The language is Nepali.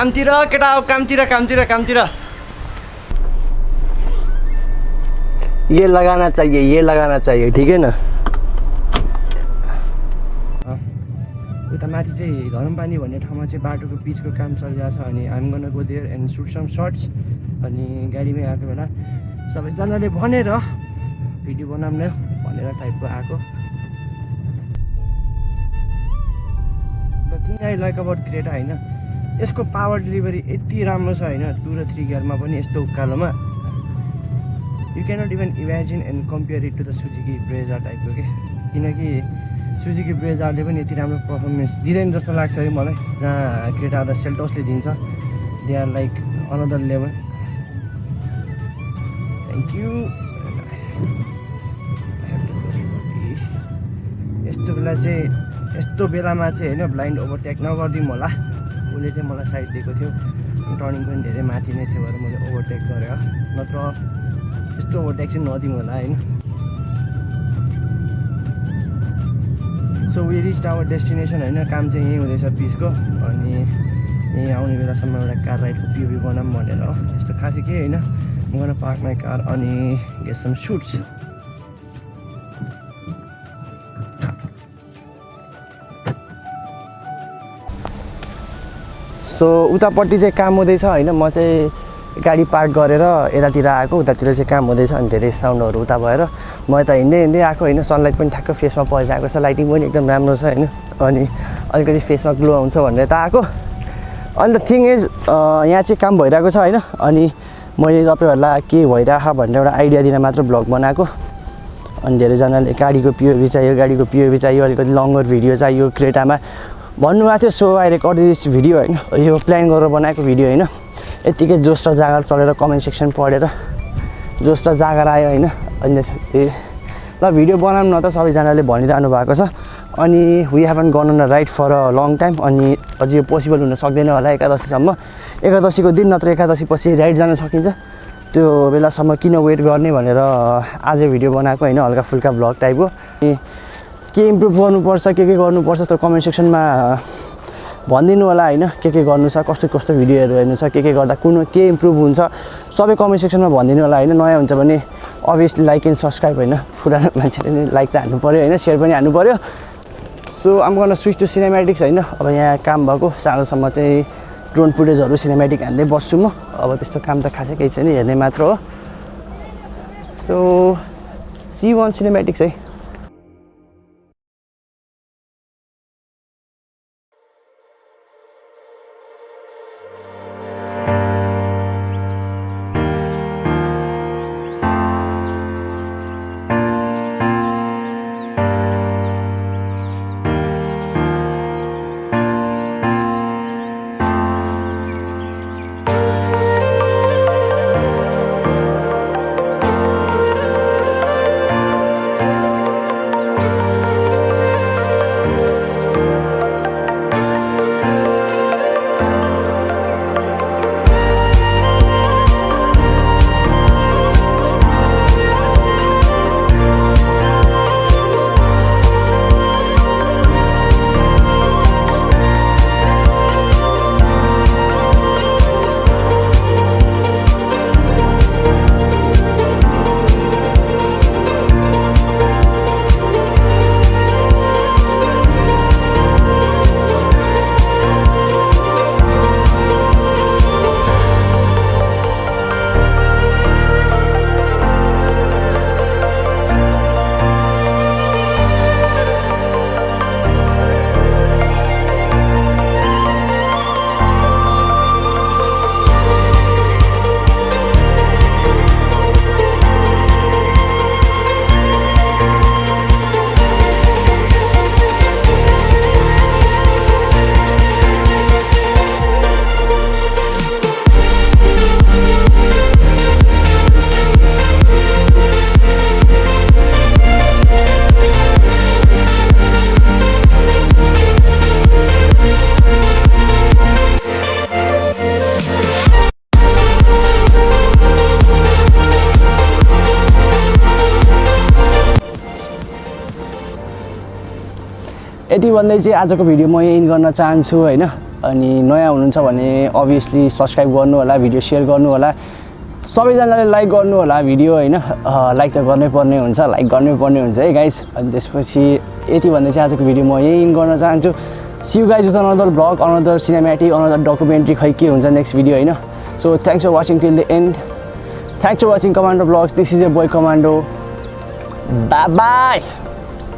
कामतिर केटा अब कामतिर कामतिर कामतिर। ये लगाना चाहिए ये लगाना चाहिए ठिक है न? उता माथि चाहिँ धरमपानी भन्ने ठाउँमा चाहिँ बाटोको पिचको काम चलिरहेको छ अनि हामी गर्न go there and shoot some shots अनि गाडीमै आएको बेला सबैजनाले भनेर भिडियो बनाऊँ न भनेर टाइपको आएको। The thing I like about Creta होइन यसको पावर डेलिभरी यति राम्रो छ होइन टु र थ्री गियरमा पनि यस्तो उकालोमा। You cannot even imagine and compare it to the Suzuki Brezza टाइपको के किनकि सुजुकी ब्रेजारले पनि यति राम्रो पर्फर्मेन्स दिँदैन जस्तो लाग्छ है मलाई जहाँ क्रेटा र सेल्टोसले दिन्छ। They are like another level thank you यस्तो बेला चाहिँ यस्तो बेलामा चाहिँ होइन ब्लाइन्ड ओभरटेक नगरिदिउँ होला। उसले चाहिँ मलाई साइड दिएको थियो। टर्निङ पनि धेरै माथि नै थियो भएर मैले ओभरटेक गरेँ। नत्र यस्तो ओभरटेक चाहिँ नदिउँ होला होइन? So we reach our destination होइन? काम चाहिँ यहीँ हुँदैछ पिसको अनि यहीँ आउने बेलासम्म एउटा कार राइडको पिओबी बनाऊँ भनेर। हो त्यस्तो खासै केही होइन। म पार्क माई कार अनि गेट सम सुट्स सो उतापट्टि चाहिँ काम हुँदैछ होइन। म चाहिँ गाडी पार्क गरेर यतातिर आएको उतातिर चाहिँ काम हुँदैछ अनि धेरै साउन्डहरू उता भएर। म यता हिँड्दै हिँड्दै आएको होइन सनलाइट पनि ठ्याक्क फेसमा परिरहेको छ लाइटिङ पनि एकदम राम्रो छ होइन। अनि अलिकति फेसमा ग्लो आउँछ भनेर यता आएको। अन्त थिङ इज यहाँ चाहिँ काम भइरहेको छ होइन। अनि मैले तपाईँहरूलाई के भइरहेको भनेर एउटा आइडिया दिन मात्र ब्लग बनाएको। अनि धेरैजनाले गाडीको पिओभी चाहियो गाडीको पिओभी चाहियो अलिकति लङ्गर भिडियो चाहियो क्रेटामा। भन्नुभएको थियो सो आई रेकर्ड भिडियो होइन? यो प्लान गरेर बनाएको भिडियो होइन? यत्तिकै जोस र जाँगर चलेर कमेन्ट सेक्सन पढेर जोस र जाँगर आयो होइन? त्यसपछि ल भिडियो बनाउनु न त सबैजनाले भनिरहनु भएको छ। अनि we haven't gone on ride for a long time अनि अझै यो पोसिबल हुन सक्दैन होला एकादशीसम्म। एकादशीको दिन नत्र एकादशी पछि राइड जान सकिन्छ। त्यो बेलासम्म किन वेट गर्ने भनेर आज भिडियो बनाएको होइन? हल्का फुल्का भ्लग टाइपको अनि के इम्प्रुभ गर्नुपर्छ के के गर्नुपर्छ त्यो कमेन्ट सेक्सनमा भनिदिनु होला होइन के के गर्नु छ कस्तो कस्तो भिडियोहरू हेर्नु छ के के गर्दा कुन के इम्प्रुभ हुन्छ सबै कमेन्ट सेक्सनमा भनिदिनु होला होइन। नयाँ हुन्छ भने अभियसली लाइक एन्ड सब्सक्राइब होइन। पुरानो मान्छेले नि लाइक त हान्नु पऱ्यो होइन सेयर पनि हान्नु पऱ्यो सो आम गर्न स्विच टु सिनेमेटिक्स होइन। अब यहाँ काम भएको सानोसम्म चाहिँ ड्रोन फुटेजहरू सिनेमेटिक हान्दै बस्छु म। अब त्यस्तो काम त खासै केही छैन हेर्ने मात्र हो। सो सी वान सिनेमेटिक्स है। यति भन्दै चाहिँ आजको भिडियो म यही गर्न चाहन्छु होइन? अनि नयाँ हुनुहुन्छ भने अभियसली सब्सक्राइब गर्नु होला भिडियो सेयर गर्नु होला। सबैजनाले लाइक गर्नु होला भिडियो होइन? लाइक त गर्नै पर्ने हुन्छ लाइक गर्नै पर्ने हुन्छ है गाइस अनि त्यसपछि यति भन्दै चाहिँ आजको भिडियो म यही इन गर्न चाहन्छु। See you guys with another vlog another cinematic another documentary खै के हुन्छ नेक्स्ट भिडियो होइन? So thanks for watching till the end thanks for watching Commando vlogs this is a boy Commando bye